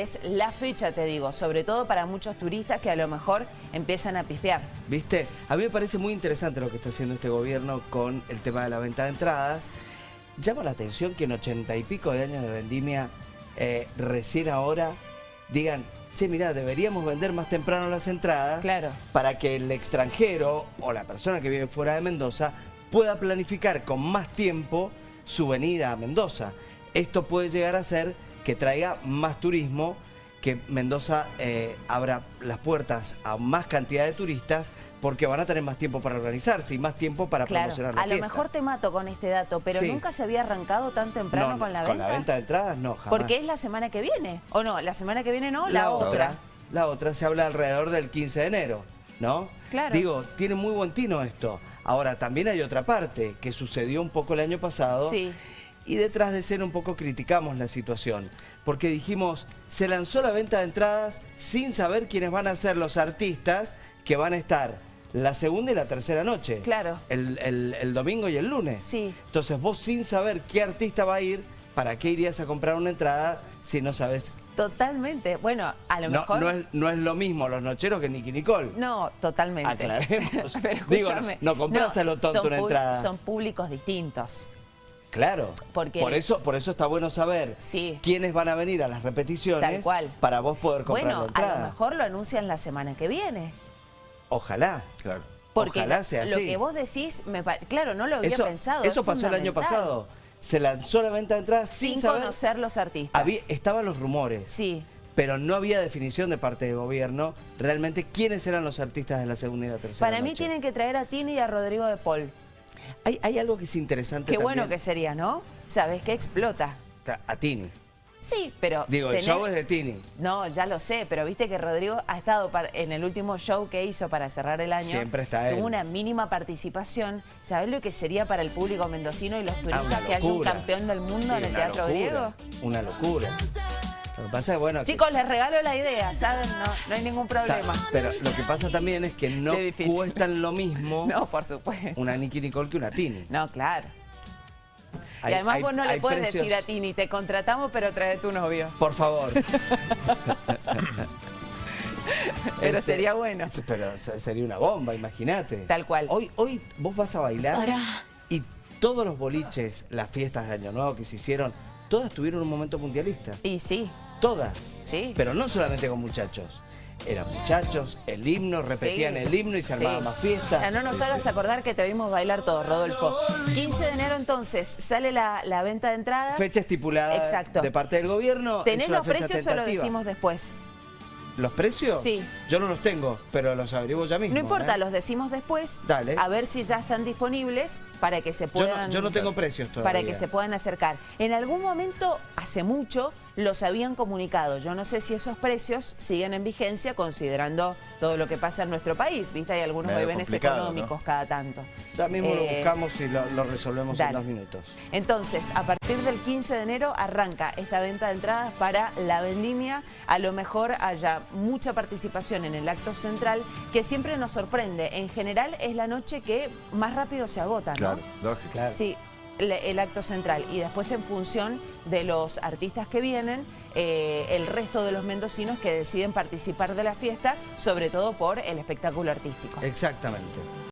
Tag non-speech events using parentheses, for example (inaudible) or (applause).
Es la fecha, te digo, sobre todo para muchos turistas que a lo mejor empiezan a pispear. ¿Viste? A mí me parece muy interesante lo que está haciendo este gobierno con el tema de la venta de entradas. Llama la atención que en ochenta y pico de años de vendimia, eh, recién ahora, digan, che, mira, deberíamos vender más temprano las entradas Claro. para que el extranjero o la persona que vive fuera de Mendoza pueda planificar con más tiempo su venida a Mendoza. Esto puede llegar a ser que traiga más turismo, que Mendoza eh, abra las puertas a más cantidad de turistas porque van a tener más tiempo para organizarse y más tiempo para Claro, promocionar la a lo mejor te mato con este dato, pero Sí. nunca se había arrancado tan temprano No, con la con venta. la venta de entradas no, jamás. Porque es la semana que viene, ¿o no? La semana que viene no, la, otra. La otra se habla alrededor del 15 de enero, ¿no? Claro. Digo, tiene muy buen tino esto. Ahora, también hay otra parte que sucedió un poco el año pasado. Sí. Y detrás de ser un poco criticamos la situación. Porque dijimos, se lanzó la venta de entradas sin saber quiénes van a ser los artistas que van a estar la segunda y la tercera noche. Claro. El, el- el domingo y el lunes. Sí. Entonces vos sin saber qué artista va a ir, ¿para qué irías a comprar una entrada si no sabes Totalmente. Bueno, a lo no, mejor... no es, no es lo mismo los nocheros que Nicky Nicole. No, totalmente. Aclaremos. (laughs) Pero Digo, no- no compras a lo tonto una entrada. Son públicos distintos. Claro. Porque- Por eso, por eso está bueno saber Sí. quiénes van a venir a las repeticiones Tal cual. para vos poder comprar Bueno, la a entrada. lo mejor lo anuncian la semana que viene. Ojalá. Claro. Porque Ojalá sea lo así. que vos decís, me claro, no lo había Eso, pensado. eso es pasó el año pasado. Se lanzó la venta de entradas sin, Sin saber. conocer los artistas. Había- estaban los rumores. Sí. Pero no había definición de parte del gobierno realmente quiénes eran los artistas de la segunda y la tercera Para mí tienen que traer a Tini y a Rodrigo de Paul. Hay, hay algo que es interesante Qué bueno que sería, ¿no? Sabes que explota. A Tini. Sí, pero... Digo, el show es de Tini. No, ya lo sé, pero viste que Rodrigo ha estado par- en el último show que hizo para cerrar el año. Siempre está él. Tuvo una mínima participación. ¿Sabés lo que sería para el público mendocino y los Ah, turistas que haya un campeón del mundo Sí, en el Teatro locura, Griego? Una locura. Lo que pasa es, bueno... que- Chicos, les regalo la idea, ¿saben? No, no hay ningún ta- problema. pero lo que pasa también es que no cuestan lo mismo (laughs) No, por supuesto. una Nicky Nicole que una Tini. No, claro. Hay- y además hay- vos no le puedes precios- decir a Tini, te contratamos, pero trae tu novio. Por favor. (laughs) Pero Este, sería bueno. Pero se- sería una bomba, imagínate. Tal cual. Hoy, hoy vos vas a bailar y todos los boliches, las fiestas de Año Nuevo que se hicieron, todas tuvieron un momento mundialista. Y sí, Todas. Sí. Pero no solamente con muchachos. Eran muchachos, el himno, repetían Sí, el himno y se armaba sí. más fiesta. Ya no nos hagas acordar que te vimos bailar todos, Rodolfo. 15 de enero entonces sale la, la venta de entradas. Fecha estipulada Exacto. de parte del gobierno. ¿Tenés los precios o lo decimos después? ¿Los precios? Sí. Yo no los tengo, pero los averiguo ya mismo. No importa, ¿eh? los decimos después. Dale. A ver si ya están disponibles para que se Yo no, puedan... yo no tengo precios todavía. para que se puedan acercar. En algún momento, hace mucho, los habían comunicado. Yo no sé si esos precios siguen en vigencia considerando todo lo que pasa en nuestro país. ¿Viste? Hay algunos Medio complicado, económicos cada tanto. Ya mismo lo Eh, buscamos y lo, lo resolvemos en dos minutos. Entonces, a partir del 15 de enero arranca esta venta de entradas para la vendimia. A lo mejor haya mucha participación en el acto central, que siempre nos sorprende. En general es la noche que más rápido se agota, ¿no? Claro, lógico. Claro. Sí, el acto central. Y después en función de los artistas que vienen, eh, el resto de los mendocinos que deciden participar de la fiesta, sobre todo por el espectáculo artístico. Exactamente.